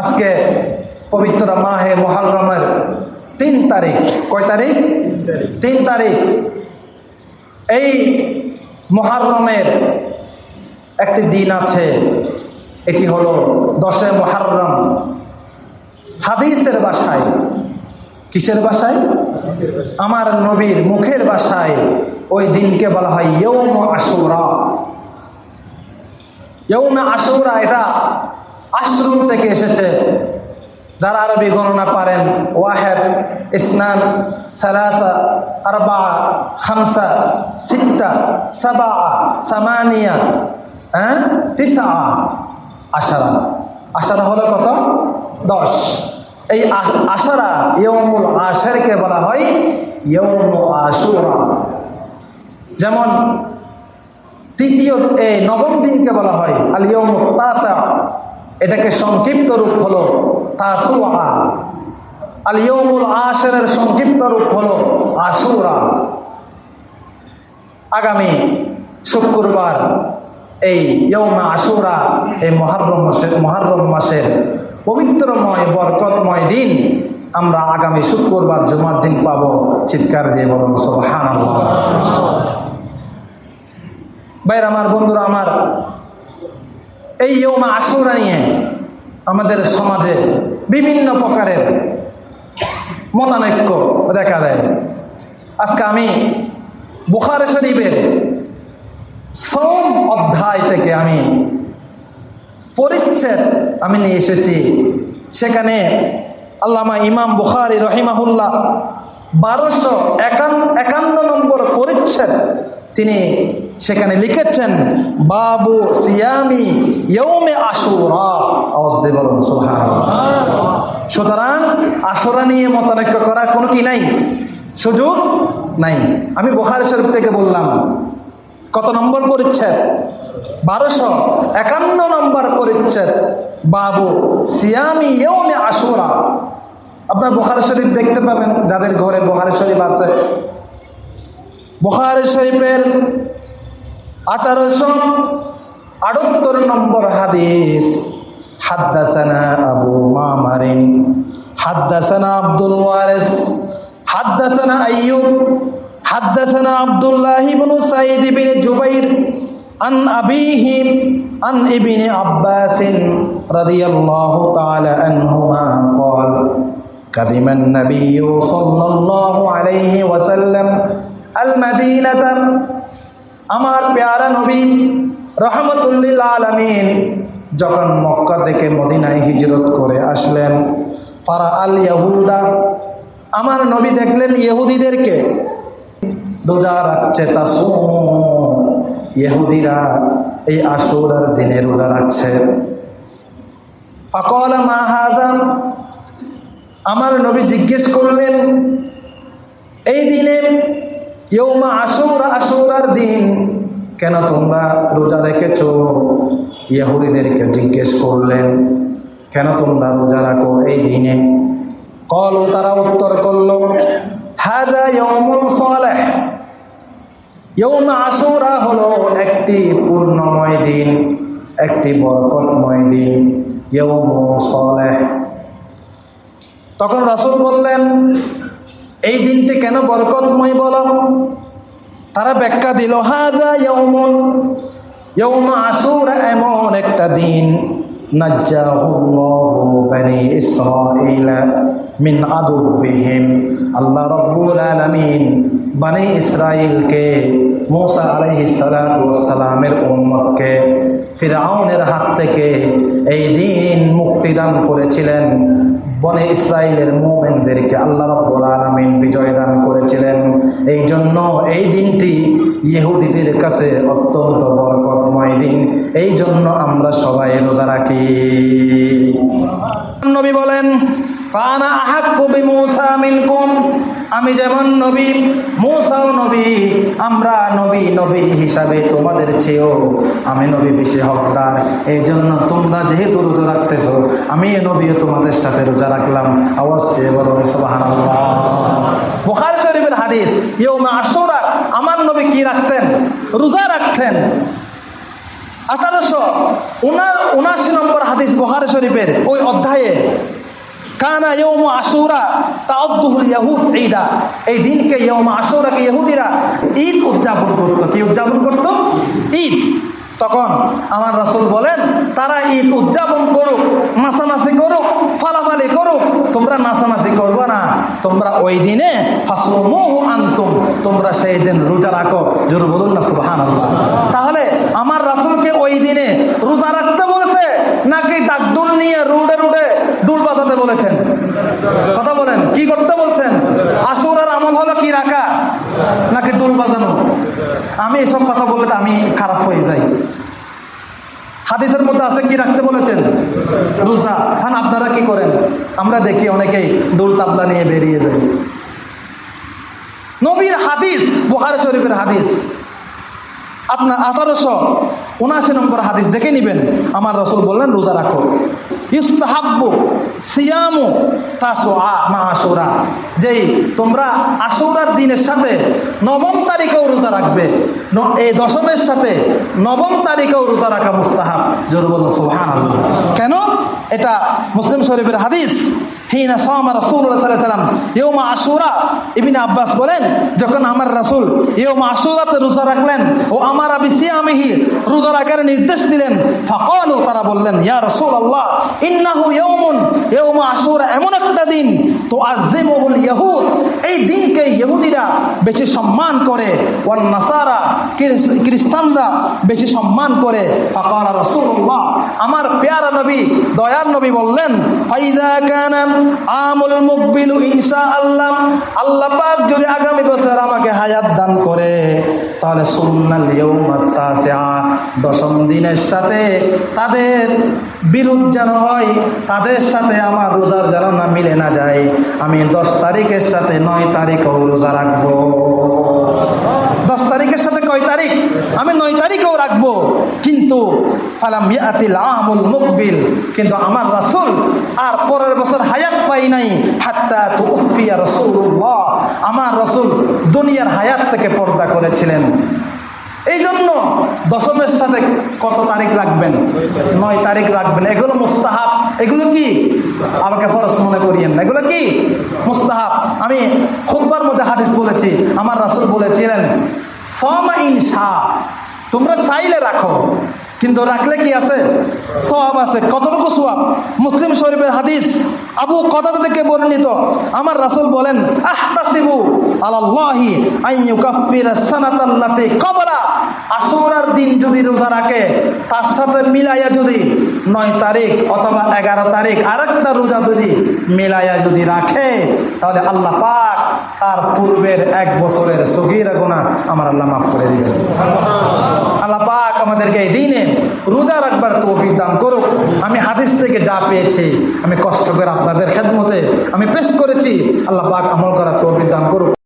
আজকে পবিত্র মাহে মহারমের তিন তারিখ। কয় তারিখ? তিন তারিখ। এই মহারমের একটি দিন আছে, এটি হলো দশে মহারম। হাদিসের বাসায়, কিসের বাসায়? আমার নবীর মুখের বাসায় ওই দিনকে বলা হয় ইয়ৌম আশুরা। ইয়ৌমে আশুরা, এটা আশ্রম থেকে এসেছে। যারা আরবি গণনা পারেন ওয়াহেদ, ইসনান, সালাসা আরবা খামসা, সিত্তা সাবা সামানিয়া হ্যাঁ তিসা আশারা। আশারা হলো কত? দশ। এই আশারা ইয়মুল আশেরকে বলা হয় ইয়ম আশুরা। যেমন তৃতীয়, এই নবম দিনকে বলা হয় আলিয়ম তাসা। এটাকে সংক্ষিপ্ত রূপ হলো তাসুয়া। আলিয়মুল আশেরের সংক্ষিপ্ত রূপ হলো আশুরা। আগামী শুক্রবার এই ইয়মা আশুরা, এই মহারম মাসের মহারম মাসের পবিত্রময়, বরকতময় দিন আমরা আগামী শুক্রবার জুমার দিন পাব। চিৎকার দিয়ে বলুন সোহান বাইর আমার বন্ধুরা, আমার এই ইয়মা আশুরা নিয়ে আমাদের সমাজে বিভিন্ন প্রকারের মতানৈক্য দেখা দেয়। আজকে আমি বুখারে শরীফের সোম অধ্যায় থেকে আমি পরিচ্ছেদ আমি নিয়ে এসেছি। সেখানে আল্লামা ইমাম বুখারি রহিমাহুল্লাহ বারোশো একান্ন নম্বর পরিচ্ছেদ তিনি সেখানে লিখেছেন বাবু সিয়ামি ইয়ৌমে আশুরা। বলুন সুতরাং আশুরা নিয়ে মতানৈক্য করার কোনো কি নাই? সুযোগ নাই। আমি বোখারি শরীফ থেকে বললাম কত নম্বর পরিচ্ছেদ? বারোশো একান্ন নম্বর পরিচ্ছেদ বাবু সিয়ামি ইয়ৌমে আশুরা। আপনার বোখারি শরীফ দেখতে পাবেন যাদের ঘরে বোখারি শরীফ আছে। বোখারি শরীফের আঠারোশো আটাত্তর নম্বর হাদিস হাদ্দাসানা আবু মামারিন হাদ্দাসানা আব্দুল ওয়ারিস হাদ্দাসানা আইয়ুব হাদ্দাসানা আব্দুল্লাহ ইবনু সাইদ ইবনে জুবাইর আন আবিহি আন ইবনে আব্বাস রাদিয়াল্লাহু তাআলা আনহুমা قال قدم النبي صلى الله عليه وسلم আল মাদিনাতাম আমার পেয়ারা নবী রহমতুল্লিল আলমিন যখন মক্কা থেকে মদিনায় হিজরত করে আসলেন, ফারা আল ইয়াহুদা, আমার নবী দেখলেন ইহুদিদেরকে। রোজা রাখছে তা ইহুদিরা এই আসুরার দিনে রোজা রাখছে। ফকল মাহাদাম আমার নবী জিজ্ঞেস করলেন, এই দিনে ইয়ৌমা আসুর আসুরার দিন। কেন তোমরা রোজা রেখেছ? ইহুদিদেরকে জিজ্ঞেস করলেন, কেন তোমরা রোজা রাখো এই দিনে? কল, তারা উত্তর করল হাদা ইয়ৌমুল সালেহ। ইয়ৌমা আসুরা হলো একটি পূর্ণময় দিন, একটি বরকতময় দিন ইয়ৌমুল সালেহ। তখন রাসূল বললেন এই দিনটি কেন বরকতময় বল? তারা ব্যাখ্যা দিল হাজা ইয়ৌমুন ইয়ৌমা আসুরা এমন একটা দিন। মিন আল্লাহ বানি ফিরআউনের হাত থেকে এই দিন মুক্তিদান করেছিলেন। বনে ইসরায়েলের মোমেনদেরকে আল্লাহ রব্বুল আলমিন বিজয় দান করেছিলেন। এই জন্য এই দিনটি ইহুদিদের কাছে অত্যন্ত বরকতময় দিন। এই জন্য আমরা সবাই রোজা রাখি। নবী বলেন আমি যেমন নবী, মূসাও নবী, আমরা নবী নবী হিসাবে তোমাদের চেয়েও আমি নবী বেশি হকদার। এই জন্য তোমরা যেহেতু রোজা রাখতেছো, আমি নবীও তোমাদের সাথে রোজা রাখলাম। আওয়াজ দিয়ে বলুন বুখারী শরীফের হাদিস ইয়ৌমা আশুরা, আমার নবী কি রাখতেন? রোজা রাখতেন। আঠারোশো উনার উনাশি নম্বর হাদিস বহার শরীফের ওই অধ্যায়ে কানা ইয়ৌম আশুরা তাউদ্দুহুল ইয়াহুদ ঈদা। এই দিনকে ইয়ৌম আশুরাকে ইহুদিরা ঈদ উদযাপন করতো। কি উদযাপন করতো? ঈদ। তখন আমার রাসূল বলেন, তারা ঈদ উদযাপন করুক নাচানাচি করুক, ফালাফালি করুক, তোমরা নাচানাচি করবে না। তোমরা ওই দিনে ফাসমুহু আনতুম, তোমরা সেই দিন রোজা রাখো। জোর বলুন না, সুবহানাল্লাহ। তাহলে আমার রাসূলকে ওই দিনে রোজা রাখতে বলেছে, নাকি ডাকডুল নিয়ে রুডে রুডে ডুল বাজাতে বলেছেন। কথা বলেন, কি করতে বলছেন? আশুরার আমল হলো কি রাখা, নাকি ডুল বাজানো? আমি এসব কথা বললে তো আমি খারাপ হয়ে যাই। হাদিসের মধ্যে আছে কি রাখতে বলেছেন? রোজা। হ্যাঁ আপনারা কি করেন? আমরা দেখি অনেকেই দুল তাবলা নিয়ে বেরিয়ে যায়। নবীর হাদিস, বুখারি শরীফের হাদিস। আপনার আঠারোশো উনাশি নম্বর হাদিস দেখে নেবেন। আমার রসুল বললেন, রোজা রাখো। ইস্তাহাব্বু সিয়ামু তাসো আ মা আশুরা। যেই তোমরা আশুরার দিনের সাথে নবম তারিখেও রোজা রাখবে এই দশমের সাথে নবম তারিখেও রোজা রাখা মুস্তাহাব। জোর বলল সুহান কেন? এটা মুসলিম শরীফের হাদিস। হিনা সামা আলাইহি সাল্লাম ইয়ৌমা আশুরা। ইবনে আব্বাস বলেন, যখন আমার রাসূল ইয়ৌমা আশুরাতে রোজা রাখলেন, ও আমার আবি সিয়ামিহি রোজা রাখার নির্দেশ দিলেন। ফাকালু, তারা বললেন, ইয়া রাসূলুল্লাহ, ইন্নাহু ইয়াউমুন ইয়ৌমা আশুরা, এমন একটা দিন তো আজিমুল ইয়াহুদ, এই দিনকে ইহুদিরা বেশি সম্মান করে, ওয়ান নাসারা খ্রিস্টানরা বেশি সম্মান করে। ফাকালা রাসূলুল্লাহ, আমার পেয়ারা নবী, দয়ার নবী বললেন, ফাইদা কানা আমুল মুকবিলু ইনশাআল্লাহ, আল্লাহ পাক যদি আগামী বছর আমাকে হায়াত দান করে, তাহলে সুন্নাল ইয়াউমাত তাসিআ দশম দিনের সাথে তাদের বিরোধ যেন হয়, তাদের সাথে আমার রোজার যেন না মিলে না যায়। আমি দশ তারিখের সাথে নয় তারিখও রোজা রাখব। দশ তারিখের সাথে কয় তারিখ? আমি নয় তারিখেও রাখব। কিন্তু আমুল মুকবিল, কিন্তু আমার রাসুল আর পরের বছর হায়াত পাই নাই। হাত্তা রাসূলুল্লাহ। আমার রাসূল দুনিয়ার হায়াত থেকে পর্দা করেছিলেন। এই জন্য দশমের সাথে কত তারিখ রাখবেন? নয় তারিখ রাখবেন। এগুলো মুস্তাহাব। এগুলো কি? আমাকে ফরস মনে করিয়েন না। এগুলো কি? মুস্তাহাব। আমি খুববার মধ্যে হাদিস বলেছি। আমার রাসূল বলেছিলেন সমা ইনশা তোমরা চাইলে রাখো, কিন্তু রাখলে কি আছে? সওয়াব আছে। কতটুকু সওয়াব? মুসলিম শরীফের হাদিস আবু কদাদা থেকে বর্ণিত। আমার রাসূল বলেন, আহতাসিবু আলাল্লাহি আন ইউকাফিরা সানাতাল্লাতি ক্বাবলা আশুরার দিন যদি রোজা রাখে, তার সাথে মিলাইয়া যদি নয় তারিখ অথবা এগারো তারিখ আরেকটা রোজা যদি মিলাইয়া যদি রাখে, তাহলে আল্লাহ পাক তার পূর্বের এক বছরের সগিরা গুনাহ আমার আল্লাহ মাফ করে দিবেন। আল্লাহ পাক আমাদেরকে এই দিনে রোজা রাখবার তৌফিক দান করুক। আমি হাদিস থেকে যা পেয়েছি, আমি কষ্ট করে আপনাদের খেদমতে আমি পেশ করেছি। আল্লাহ পাক আমল করার তৌফিক দান করুক।